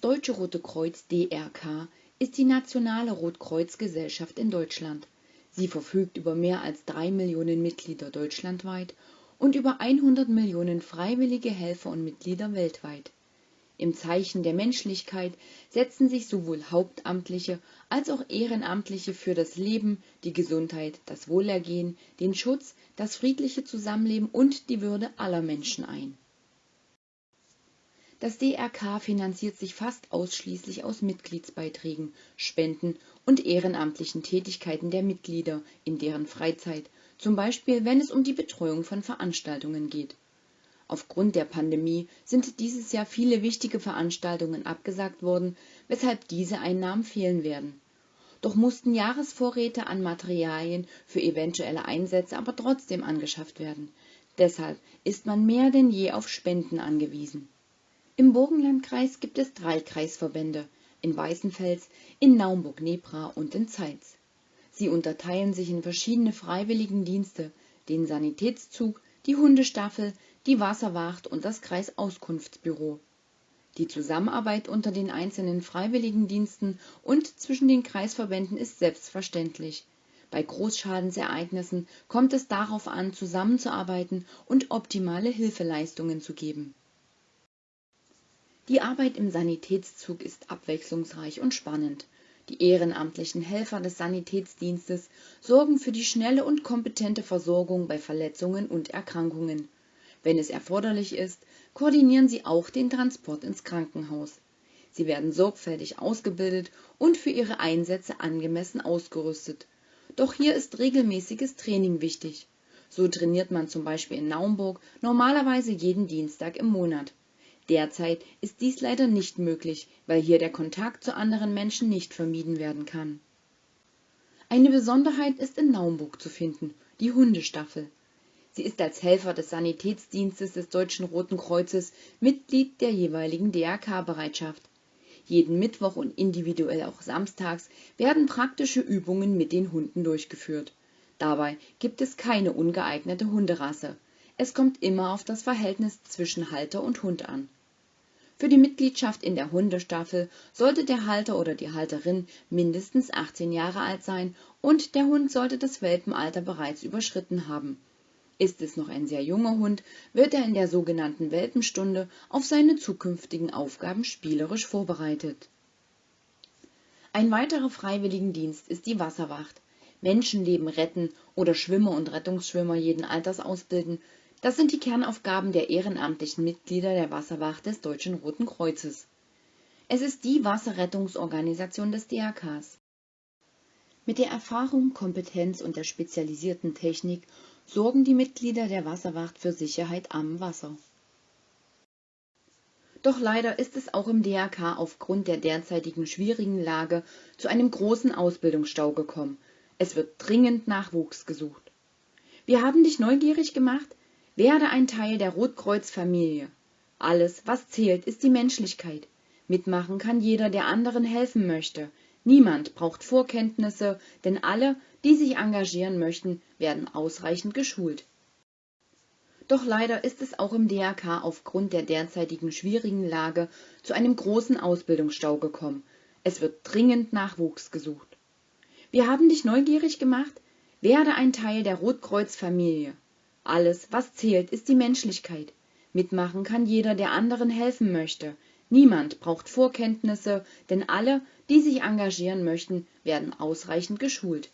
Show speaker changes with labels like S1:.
S1: Deutsche Rote Kreuz (DRK) ist die nationale Rotkreuz-Gesellschaft in Deutschland. Sie verfügt über mehr als drei Millionen Mitglieder deutschlandweit und über 100 Millionen freiwillige Helfer und Mitglieder weltweit. Im Zeichen der Menschlichkeit setzen sich sowohl Hauptamtliche als auch Ehrenamtliche für das Leben, die Gesundheit, das Wohlergehen, den Schutz, das friedliche Zusammenleben und die Würde aller Menschen ein das DRK finanziert sich fast ausschließlich aus Mitgliedsbeiträgen, Spenden und ehrenamtlichen Tätigkeiten der Mitglieder in deren Freizeit, zum Beispiel wenn es um die Betreuung von Veranstaltungen geht. Aufgrund der Pandemie sind dieses Jahr viele wichtige Veranstaltungen abgesagt worden, weshalb diese Einnahmen fehlen werden. Doch mussten Jahresvorräte an Materialien für eventuelle Einsätze aber trotzdem angeschafft werden. Deshalb ist man mehr denn je auf Spenden angewiesen im Burgenlandkreis gibt es drei Kreisverbände, in Weißenfels, in Naumburg-Nebra und in Zeitz. Sie unterteilen sich in verschiedene Freiwilligendienste, den Sanitätszug, die Hundestaffel, die Wasserwacht und das Kreisauskunftsbüro. Die Zusammenarbeit unter den einzelnen Freiwilligendiensten und zwischen den Kreisverbänden ist selbstverständlich. Bei Großschadensereignissen kommt es darauf an, zusammenzuarbeiten und optimale Hilfeleistungen zu geben die Arbeit im Sanitätszug ist abwechslungsreich und spannend. Die ehrenamtlichen Helfer des Sanitätsdienstes sorgen für die schnelle und kompetente Versorgung bei Verletzungen und Erkrankungen. Wenn es erforderlich ist, koordinieren sie auch den Transport ins Krankenhaus. Sie werden sorgfältig ausgebildet und für ihre Einsätze angemessen ausgerüstet. Doch hier ist regelmäßiges Training wichtig. So trainiert man zum Beispiel in Naumburg normalerweise jeden Dienstag im Monat. Derzeit ist dies leider nicht möglich, weil hier der Kontakt zu anderen Menschen nicht vermieden werden kann. Eine Besonderheit ist in Naumburg zu finden, die Hundestaffel. Sie ist als Helfer des Sanitätsdienstes des Deutschen Roten Kreuzes Mitglied der jeweiligen DRK-Bereitschaft. Jeden Mittwoch und individuell auch samstags werden praktische Übungen mit den Hunden durchgeführt. Dabei gibt es keine ungeeignete Hunderasse es kommt immer auf das Verhältnis zwischen Halter und Hund an. Für die Mitgliedschaft in der Hundestaffel sollte der Halter oder die Halterin mindestens 18 Jahre alt sein und der Hund sollte das Welpenalter bereits überschritten haben. Ist es noch ein sehr junger Hund, wird er in der sogenannten Welpenstunde auf seine zukünftigen Aufgaben spielerisch vorbereitet. Ein weiterer Freiwilligendienst ist die Wasserwacht. Menschenleben retten oder Schwimmer und Rettungsschwimmer jeden Alters ausbilden, das sind die Kernaufgaben der ehrenamtlichen Mitglieder der Wasserwacht des Deutschen Roten Kreuzes. Es ist die Wasserrettungsorganisation des DRKs. Mit der Erfahrung, Kompetenz und der spezialisierten Technik sorgen die Mitglieder der Wasserwacht für Sicherheit am Wasser. Doch leider ist es auch im DRK aufgrund der derzeitigen schwierigen Lage zu einem großen Ausbildungsstau gekommen. Es wird dringend Nachwuchs gesucht. Wir haben dich neugierig gemacht, werde ein Teil der Rotkreuz-Familie. Alles, was zählt, ist die Menschlichkeit. Mitmachen kann jeder, der anderen helfen möchte. Niemand braucht Vorkenntnisse, denn alle, die sich engagieren möchten, werden ausreichend geschult. Doch leider ist es auch im DRK aufgrund der derzeitigen schwierigen Lage zu einem großen Ausbildungsstau gekommen. Es wird dringend Nachwuchs gesucht. Wir haben dich neugierig gemacht? Werde ein Teil der Rotkreuz-Familie. Alles, was zählt, ist die Menschlichkeit. Mitmachen kann jeder, der anderen helfen möchte. Niemand braucht Vorkenntnisse, denn alle, die sich engagieren möchten, werden ausreichend geschult.